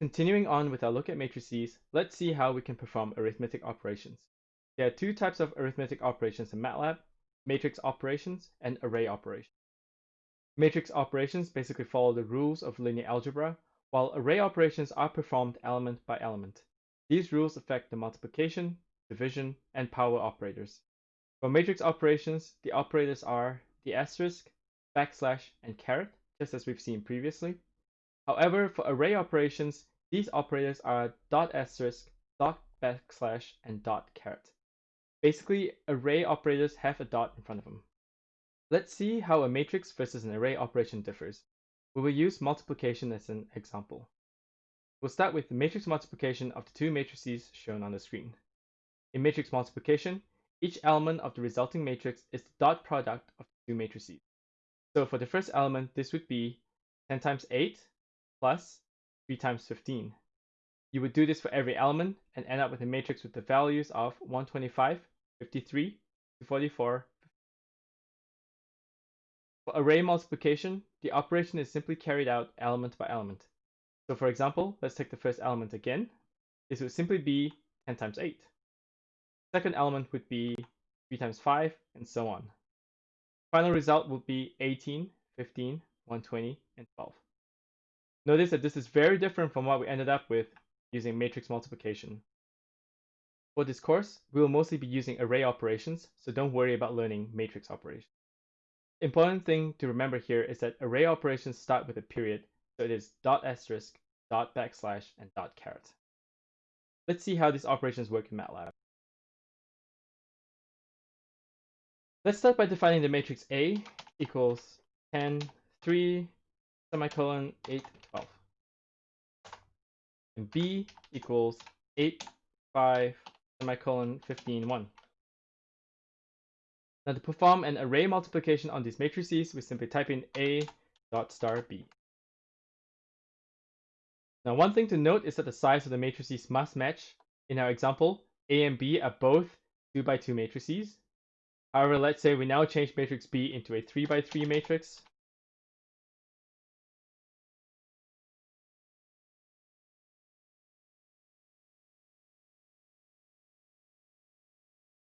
Continuing on with our look at matrices, let's see how we can perform arithmetic operations. There are two types of arithmetic operations in MATLAB, matrix operations and array operations. Matrix operations basically follow the rules of linear algebra, while array operations are performed element by element. These rules affect the multiplication, division, and power operators. For matrix operations, the operators are the asterisk, backslash, and caret, just as we've seen previously. However, for array operations, these operators are dot asterisk, dot backslash, and dot caret. Basically, array operators have a dot in front of them. Let's see how a matrix versus an array operation differs. We will use multiplication as an example. We'll start with the matrix multiplication of the two matrices shown on the screen. In matrix multiplication, each element of the resulting matrix is the dot product of the two matrices. So for the first element, this would be 10 times 8 plus 3 times 15. You would do this for every element and end up with a matrix with the values of 125, 53, 44. For array multiplication, the operation is simply carried out element by element. So for example, let's take the first element again. This would simply be 10 times 8. Second element would be 3 times 5, and so on. Final result would be 18, 15, 120, and 12. Notice that this is very different from what we ended up with using matrix multiplication. For this course, we will mostly be using array operations, so don't worry about learning matrix operations. Important thing to remember here is that array operations start with a period, so it is dot asterisk, dot backslash, and dot caret. Let's see how these operations work in MATLAB. Let's start by defining the matrix A equals 10, 3, semicolon 8, 12. And B equals 8, 5, semicolon 15, 1. Now to perform an array multiplication on these matrices, we simply type in A dot star B. Now one thing to note is that the size of the matrices must match. In our example, A and B are both 2 by 2 matrices. However, let's say we now change matrix B into a 3 by 3 matrix.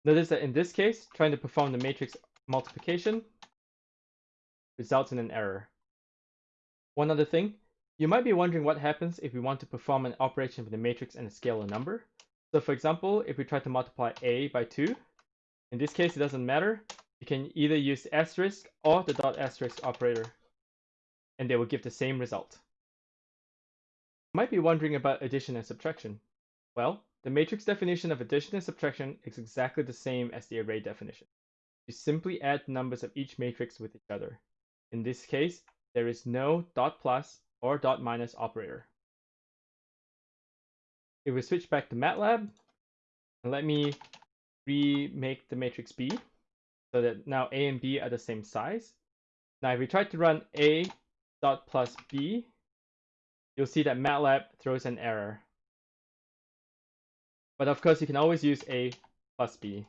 Notice that in this case, trying to perform the matrix multiplication results in an error. One other thing, you might be wondering what happens if we want to perform an operation with a matrix and a scalar number. So for example, if we try to multiply a by 2, in this case it doesn't matter, you can either use asterisk or the dot asterisk operator, and they will give the same result. You might be wondering about addition and subtraction. Well, the matrix definition of addition and subtraction is exactly the same as the array definition. You simply add numbers of each matrix with each other. In this case, there is no dot plus or dot minus operator. If we switch back to MATLAB, and let me remake the matrix B so that now A and B are the same size. Now if we try to run A dot plus B, you'll see that MATLAB throws an error. But of course, you can always use A plus B.